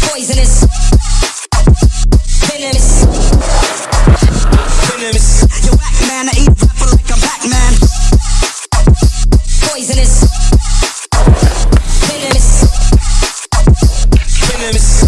Poisonous. famous.